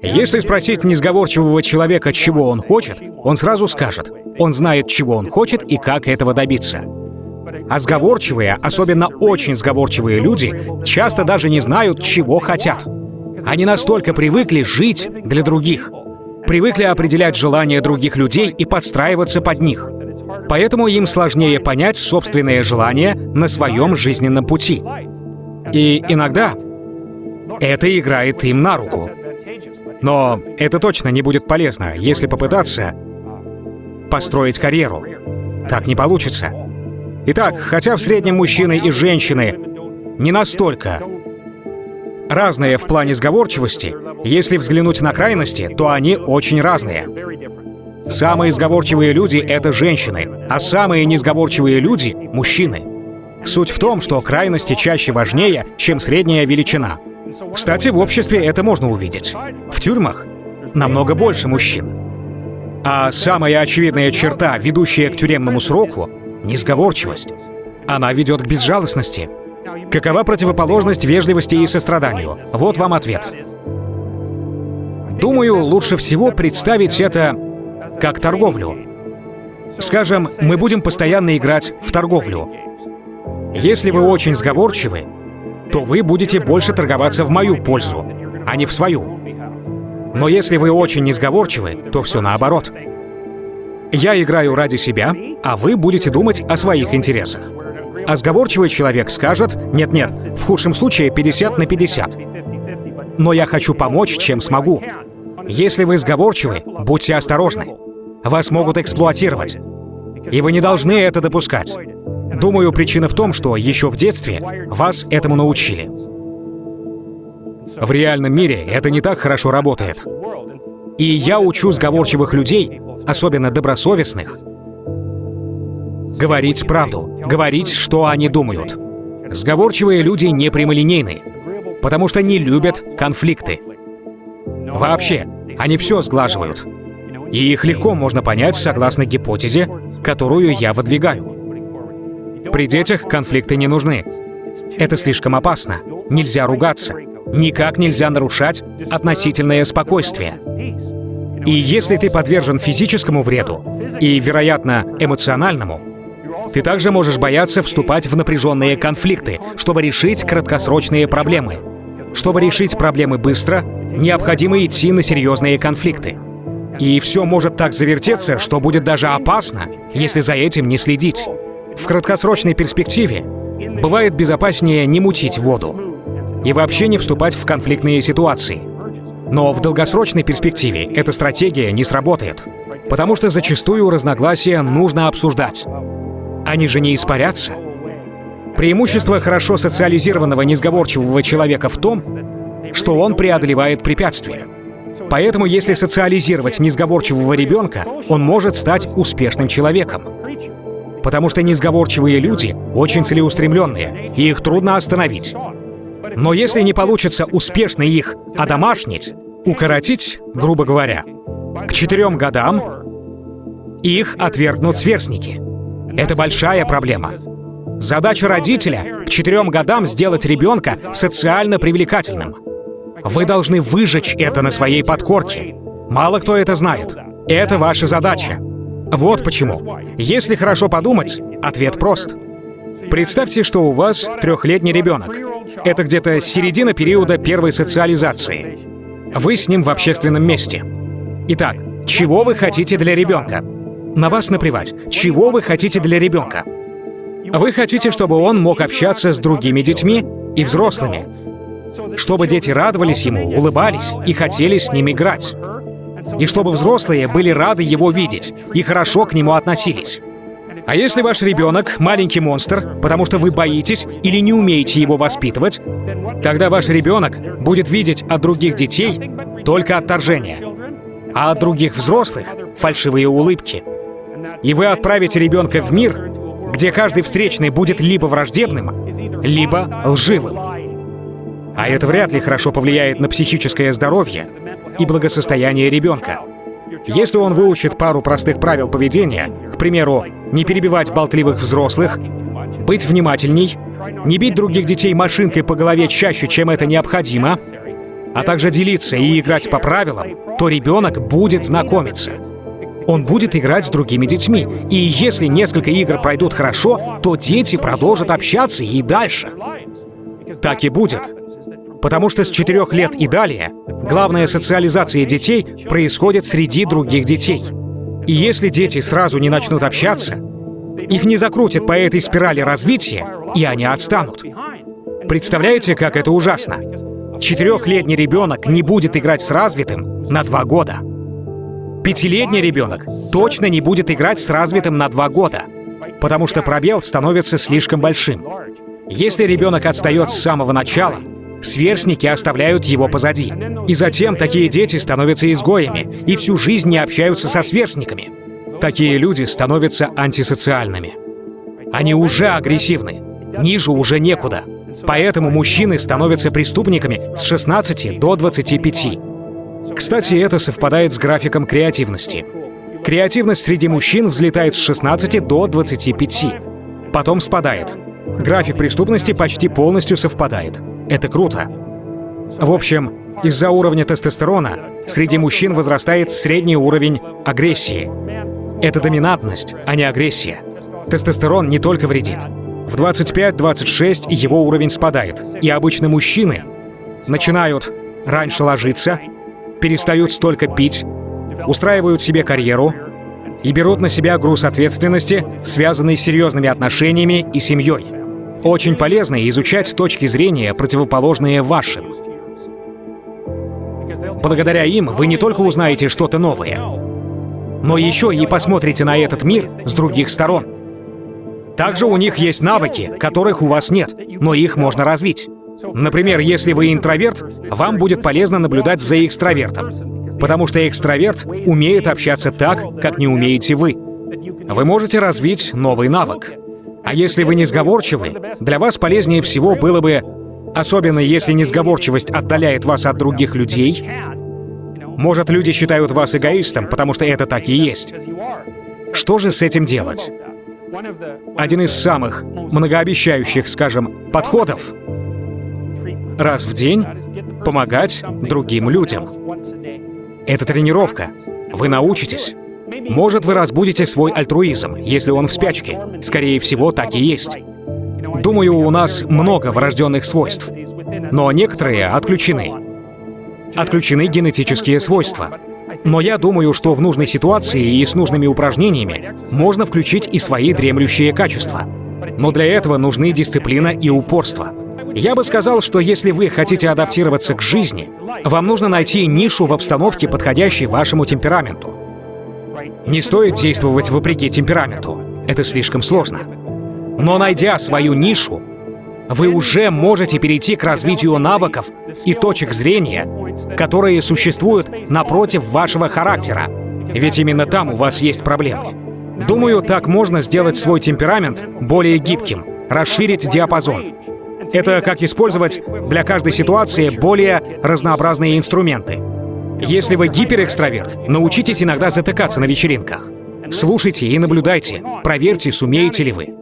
Если спросить несговорчивого человека, чего он хочет, он сразу скажет. Он знает, чего он хочет и как этого добиться. А сговорчивые, особенно очень сговорчивые люди, часто даже не знают, чего хотят. Они настолько привыкли жить для других, привыкли определять желания других людей и подстраиваться под них. Поэтому им сложнее понять собственные желания на своем жизненном пути. И иногда это играет им на руку. Но это точно не будет полезно, если попытаться построить карьеру. Так не получится. Итак, хотя в среднем мужчины и женщины не настолько разные в плане сговорчивости, если взглянуть на крайности, то они очень разные. Самые сговорчивые люди — это женщины, а самые несговорчивые люди — мужчины. Суть в том, что крайности чаще важнее, чем средняя величина. Кстати, в обществе это можно увидеть. В тюрьмах намного больше мужчин. А самая очевидная черта, ведущая к тюремному сроку — несговорчивость. Она ведет к безжалостности. Какова противоположность вежливости и состраданию? Вот вам ответ. Думаю, лучше всего представить это как торговлю. Скажем, мы будем постоянно играть в торговлю. Если вы очень сговорчивы, то вы будете больше торговаться в мою пользу, а не в свою. Но если вы очень несговорчивы, то все наоборот. Я играю ради себя, а вы будете думать о своих интересах. А сговорчивый человек скажет, нет-нет, в худшем случае 50 на 50. Но я хочу помочь, чем смогу. Если вы сговорчивы, будьте осторожны. Вас могут эксплуатировать. И вы не должны это допускать. Думаю, причина в том, что еще в детстве вас этому научили. В реальном мире это не так хорошо работает. И я учу сговорчивых людей, особенно добросовестных, говорить правду, говорить, что они думают. Сговорчивые люди не прямолинейны, потому что не любят конфликты. Вообще, они все сглаживают. И их легко можно понять согласно гипотезе, которую я выдвигаю. При детях конфликты не нужны. Это слишком опасно. Нельзя ругаться. Никак нельзя нарушать относительное спокойствие. И если ты подвержен физическому вреду и, вероятно, эмоциональному, ты также можешь бояться вступать в напряженные конфликты, чтобы решить краткосрочные проблемы. Чтобы решить проблемы быстро, необходимо идти на серьезные конфликты. И все может так завертеться, что будет даже опасно, если за этим не следить. В краткосрочной перспективе бывает безопаснее не мутить воду и вообще не вступать в конфликтные ситуации. Но в долгосрочной перспективе эта стратегия не сработает, потому что зачастую разногласия нужно обсуждать. Они же не испарятся. Преимущество хорошо социализированного несговорчивого человека в том, что он преодолевает препятствия. Поэтому, если социализировать несговорчивого ребенка, он может стать успешным человеком. Потому что несговорчивые люди очень целеустремленные, и их трудно остановить. Но если не получится успешно их одомашнить, укоротить, грубо говоря, к четырем годам их отвергнут сверстники. Это большая проблема. Задача родителя к четырем годам сделать ребенка социально привлекательным. Вы должны выжечь это на своей подкорке. Мало кто это знает. Это ваша задача. Вот почему. Если хорошо подумать, ответ прост. Представьте, что у вас трехлетний ребенок. Это где-то середина периода первой социализации. Вы с ним в общественном месте. Итак, чего вы хотите для ребенка? На вас наплевать. Чего вы хотите для ребенка? Вы хотите, чтобы он мог общаться с другими детьми и взрослыми. Чтобы дети радовались ему, улыбались и хотели с ним играть и чтобы взрослые были рады его видеть и хорошо к нему относились. А если ваш ребенок маленький монстр, потому что вы боитесь или не умеете его воспитывать, тогда ваш ребенок будет видеть от других детей только отторжение, а от других взрослых — фальшивые улыбки. И вы отправите ребенка в мир, где каждый встречный будет либо враждебным, либо лживым. А это вряд ли хорошо повлияет на психическое здоровье и благосостояние ребенка. Если он выучит пару простых правил поведения, к примеру, не перебивать болтливых взрослых, быть внимательней, не бить других детей машинкой по голове чаще, чем это необходимо, а также делиться и играть по правилам, то ребенок будет знакомиться. Он будет играть с другими детьми. И если несколько игр пройдут хорошо, то дети продолжат общаться и дальше. Так и будет. Потому что с четырех лет и далее главная социализация детей происходит среди других детей. И если дети сразу не начнут общаться, их не закрутят по этой спирали развития, и они отстанут. Представляете, как это ужасно? Четырехлетний ребенок не будет играть с развитым на два года. Пятилетний ребенок точно не будет играть с развитым на два года, потому что пробел становится слишком большим. Если ребенок отстает с самого начала, сверстники оставляют его позади. И затем такие дети становятся изгоями и всю жизнь не общаются со сверстниками. Такие люди становятся антисоциальными. Они уже агрессивны, ниже уже некуда. Поэтому мужчины становятся преступниками с 16 до 25. Кстати, это совпадает с графиком креативности. Креативность среди мужчин взлетает с 16 до 25. Потом спадает. График преступности почти полностью совпадает. Это круто. В общем, из-за уровня тестостерона среди мужчин возрастает средний уровень агрессии. Это доминантность, а не агрессия. Тестостерон не только вредит. В 25-26 его уровень спадает, и обычно мужчины начинают раньше ложиться, перестают столько пить, устраивают себе карьеру и берут на себя груз ответственности, связанный с серьезными отношениями и семьей. Очень полезно изучать точки зрения, противоположные вашим. Благодаря им вы не только узнаете что-то новое, но еще и посмотрите на этот мир с других сторон. Также у них есть навыки, которых у вас нет, но их можно развить. Например, если вы интроверт, вам будет полезно наблюдать за экстравертом, потому что экстраверт умеет общаться так, как не умеете вы. Вы можете развить новый навык. А если вы не сговорчивы, для вас полезнее всего было бы, особенно если несговорчивость отдаляет вас от других людей, может, люди считают вас эгоистом, потому что это так и есть. Что же с этим делать? Один из самых многообещающих, скажем, подходов — раз в день помогать другим людям. Это тренировка. Вы научитесь. Может, вы разбудите свой альтруизм, если он в спячке. Скорее всего, так и есть. Думаю, у нас много врожденных свойств, но некоторые отключены отключены генетические свойства. Но я думаю, что в нужной ситуации и с нужными упражнениями можно включить и свои дремлющие качества. Но для этого нужны дисциплина и упорство. Я бы сказал, что если вы хотите адаптироваться к жизни, вам нужно найти нишу в обстановке, подходящей вашему темпераменту. Не стоит действовать вопреки темпераменту. Это слишком сложно. Но найдя свою нишу, вы уже можете перейти к развитию навыков и точек зрения, которые существуют напротив вашего характера. Ведь именно там у вас есть проблемы. Думаю, так можно сделать свой темперамент более гибким, расширить диапазон. Это как использовать для каждой ситуации более разнообразные инструменты. Если вы гиперэкстраверт, научитесь иногда затыкаться на вечеринках. Слушайте и наблюдайте, проверьте, сумеете ли вы.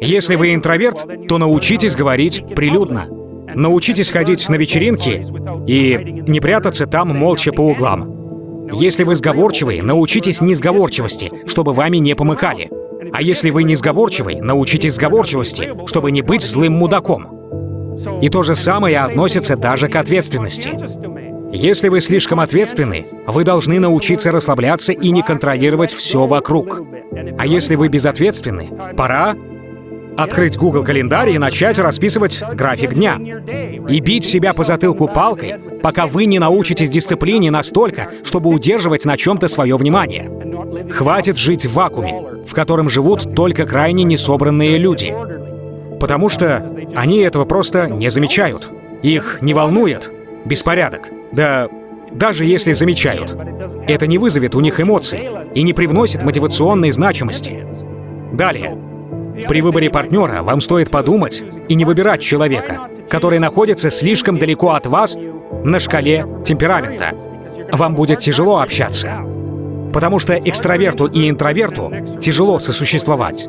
Если вы интроверт, то научитесь говорить прилюдно. Научитесь ходить на вечеринки и не прятаться там молча по углам. Если вы сговорчивый, научитесь несговорчивости, чтобы вами не помыкали. А если вы не сговорчивый, научитесь сговорчивости, чтобы не быть злым мудаком. И то же самое относится даже к ответственности. Если вы слишком ответственны, вы должны научиться расслабляться и не контролировать все вокруг. А если вы безответственны, пора Открыть Google календарь и начать расписывать график дня. И бить себя по затылку палкой, пока вы не научитесь дисциплине настолько, чтобы удерживать на чем-то свое внимание. Хватит жить в вакууме, в котором живут только крайне несобранные люди. Потому что они этого просто не замечают. Их не волнует беспорядок. Да даже если замечают. Это не вызовет у них эмоций и не привносит мотивационной значимости. Далее. При выборе партнера вам стоит подумать и не выбирать человека, который находится слишком далеко от вас на шкале темперамента. Вам будет тяжело общаться, потому что экстраверту и интроверту тяжело сосуществовать.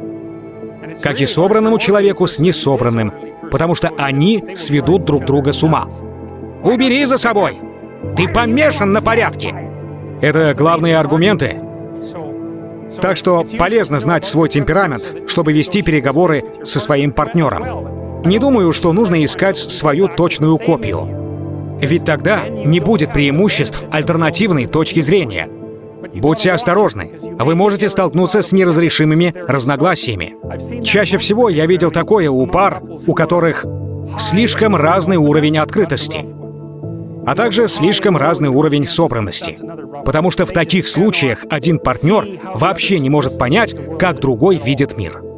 Как и собранному человеку с несобранным, потому что они сведут друг друга с ума. Убери за собой! Ты помешан на порядке! Это главные аргументы. Так что полезно знать свой темперамент, чтобы вести переговоры со своим партнером. Не думаю, что нужно искать свою точную копию. Ведь тогда не будет преимуществ альтернативной точки зрения. Будьте осторожны, вы можете столкнуться с неразрешимыми разногласиями. Чаще всего я видел такое у пар, у которых слишком разный уровень открытости, а также слишком разный уровень собранности. Потому что в таких случаях один партнер вообще не может понять, как другой видит мир.